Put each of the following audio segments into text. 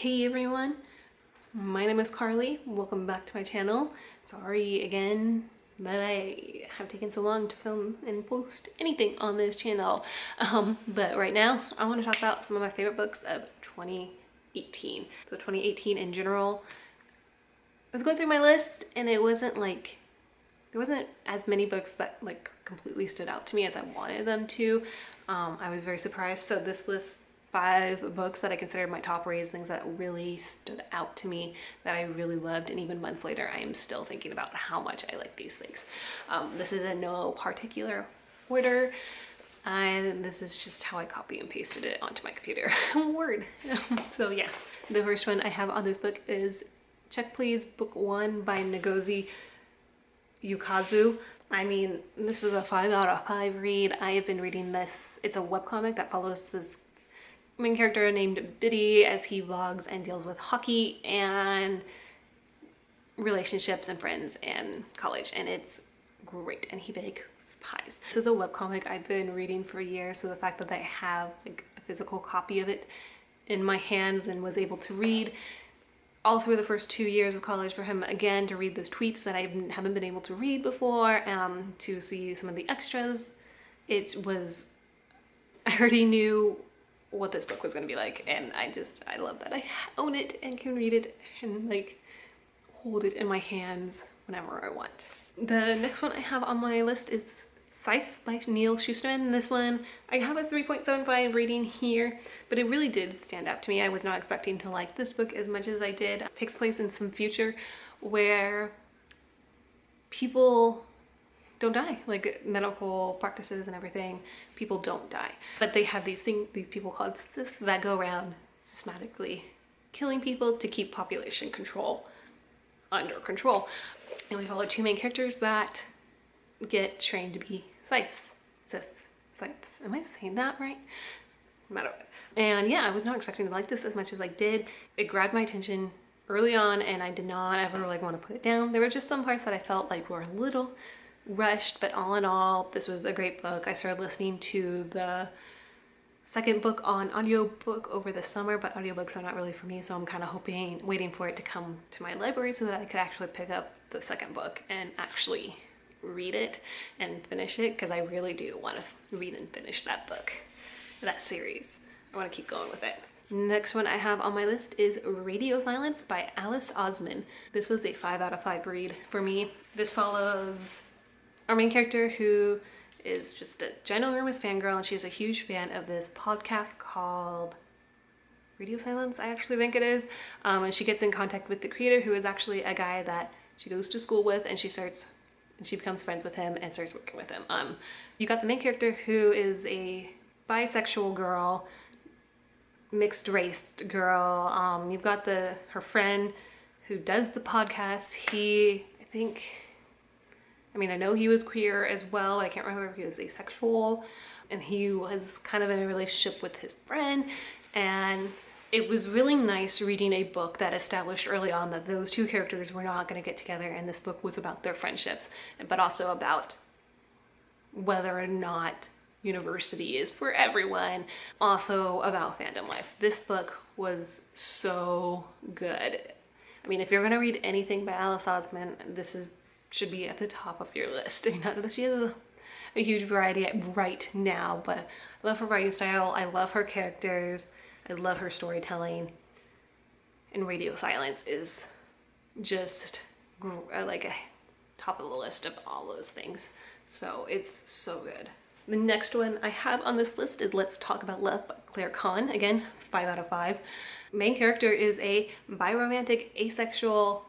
Hey everyone, my name is Carly. Welcome back to my channel. Sorry again that I have taken so long to film and post anything on this channel. Um, but right now I want to talk about some of my favorite books of 2018. So 2018 in general. I was going through my list and it wasn't like, there wasn't as many books that like completely stood out to me as I wanted them to. Um, I was very surprised. So this list five books that I considered my top reads, things that really stood out to me that I really loved. And even months later, I am still thinking about how much I like these things. Um, this is in no particular order. And this is just how I copy and pasted it onto my computer. Word. so yeah, the first one I have on this book is Check Please Book One by Ngozi Ukazu. I mean, this was a five out of five read. I have been reading this. It's a webcomic that follows this main character named Bitty as he vlogs and deals with hockey and relationships and friends and college and it's great and he bakes pies. This is a webcomic I've been reading for years so the fact that I have like a physical copy of it in my hands and was able to read all through the first two years of college for him again to read those tweets that I haven't been able to read before um, to see some of the extras it was I already knew what this book was going to be like and I just I love that I own it and can read it and like hold it in my hands whenever I want. The next one I have on my list is Scythe by Neal Shusterman. This one, I have a 3.75 rating here, but it really did stand out to me. I was not expecting to like this book as much as I did. It takes place in some future where people don't die. Like medical practices and everything people don't die. But they have these things these people called cysts that go around systematically killing people to keep population control under control. And we follow two main characters that get trained to be scythes. Scythes. Scythes. Am i saying that right? Matter and yeah i was not expecting to like this as much as i did. It grabbed my attention early on and I did not ever like want to put it down. There were just some parts that I felt like were a little rushed, but all in all, this was a great book. I started listening to the second book on audiobook over the summer, but audiobooks are not really for me, so I'm kind of hoping, waiting for it to come to my library so that I could actually pick up the second book and actually read it and finish it because I really do want to read and finish that book, that series. I want to keep going with it. Next one I have on my list is Radio Silence by Alice Oseman. This was a 5 out of 5 read for me. This follows our main character who is just a ginormous fangirl and she's a huge fan of this podcast called Radio Silence, I actually think it is. Um, and she gets in contact with the creator who is actually a guy that she goes to school with and she starts and she becomes friends with him and starts working with him. Um, you got the main character who is a bisexual girl, mixed race girl. Um, you've got the her friend who does the podcast. He, I think, I mean, I know he was queer as well. I can't remember if he was asexual. And he was kind of in a relationship with his friend. And it was really nice reading a book that established early on that those two characters were not going to get together and this book was about their friendships but also about whether or not university is for everyone also about fandom life. This book was so good. I mean if you're going to read anything by alice oseman this is should be at the top of your list. Not that she has a, huge variety right now, but I love her writing style. I love her characters. I love her storytelling. And Radio Silence is just uh, like a top of the list of all those things. So it's so good. The next one I have on this list is Let's Talk About Love by Claire Kann. Again, five out of five. Main character is a biromantic asexual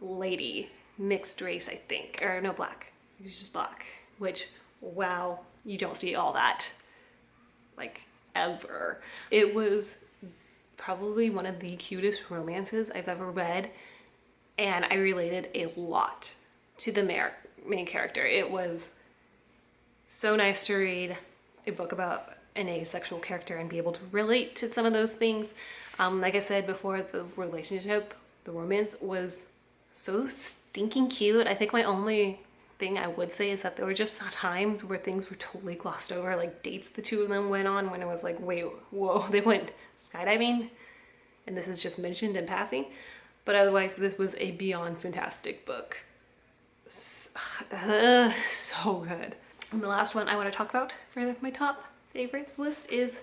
lady mixed race, I think, or no, black. He's just black, which, wow, you don't see all that, like, ever. It was probably one of the cutest romances I've ever read, and I related a lot to the main character. It was so nice to read a book about an asexual character and be able to relate to some of those things. Um, like I said before, the relationship, the romance was so stinking cute. I think my only thing I would say is that there were just times where things were totally glossed over, like dates the two of them went on when it was like, wait, whoa, they went skydiving and this is just mentioned in passing. But otherwise, this was a beyond fantastic book. So, uh, so good. And the last one I want to talk about for my top favorites list is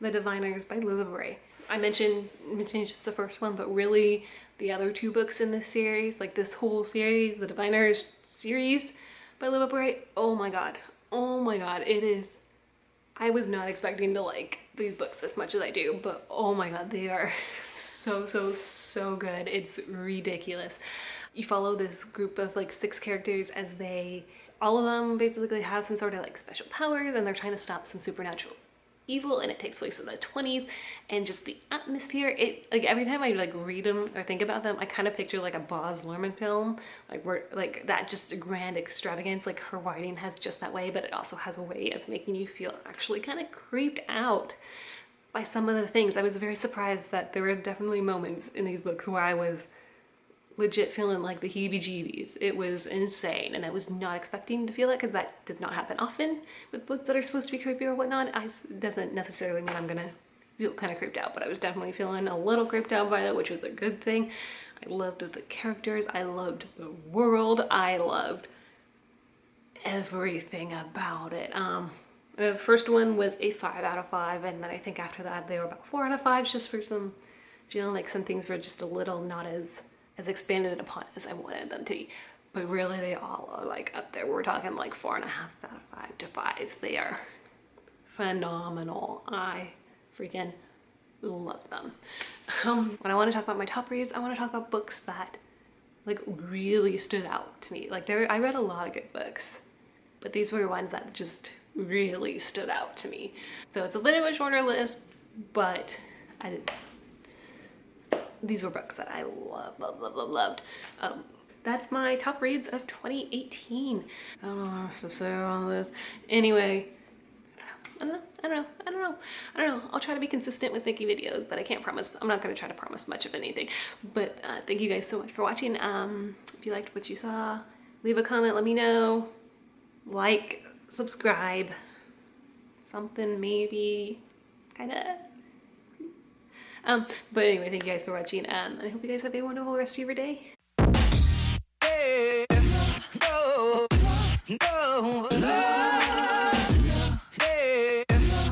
The Diviners by Libba Bray. I mentioned, mentioned just the first one, but really the other two books in this series, like this whole series, the Diviners series by Libba Bray, oh my god, oh my god, it is, I was not expecting to like these books as much as I do, but oh my god, they are so, so, so good. It's ridiculous. You follow this group of like six characters as they, all of them basically have some sort of like special powers and they're trying to stop some supernatural evil and it takes place in the 20s and just the atmosphere. It like every time I like read them or think about them I kind of picture like a Baz Luhrmann film like where like that just grand extravagance like her writing has just that way but it also has a way of making you feel actually kind of creeped out by some of the things. I was very surprised that there were definitely moments in these books where I was legit feeling like the heebie-jeebies. It was insane and I was not expecting to feel it because that does not happen often with books that are supposed to be creepy or whatnot. I, it doesn't necessarily mean I'm gonna feel kind of creeped out, but I was definitely feeling a little creeped out by that, which was a good thing. I loved the characters, I loved the world, I loved everything about it. Um, the first one was a five out of five, and then I think after that they were about four out of five, just for some feeling like some things were just a little not as as expanded upon as I wanted them to be. But really they all are like up there. We're talking like four and a half out of five to fives. They are phenomenal. I freaking love them. Um, when I want to talk about my top reads, I want to talk about books that like really stood out to me. Like there, I read a lot of good books, but these were ones that just really stood out to me. So it's a little bit shorter list, but I these were books that I love, love, love, love, loved. Um, that's my top reads of 2018. I don't know what to say on this. Anyway, I don't know, I don't know, I don't know, I don't know. I'll try to be consistent with making videos, but I can't promise, I'm not gonna try to promise much of anything. But uh, thank you guys so much for watching. Um, if you liked what you saw, leave a comment, let me know. Like, subscribe, something maybe, kinda um, but anyway, thank you guys for watching, and um, I hope you guys have a wonderful rest of your day. Hey, no, no.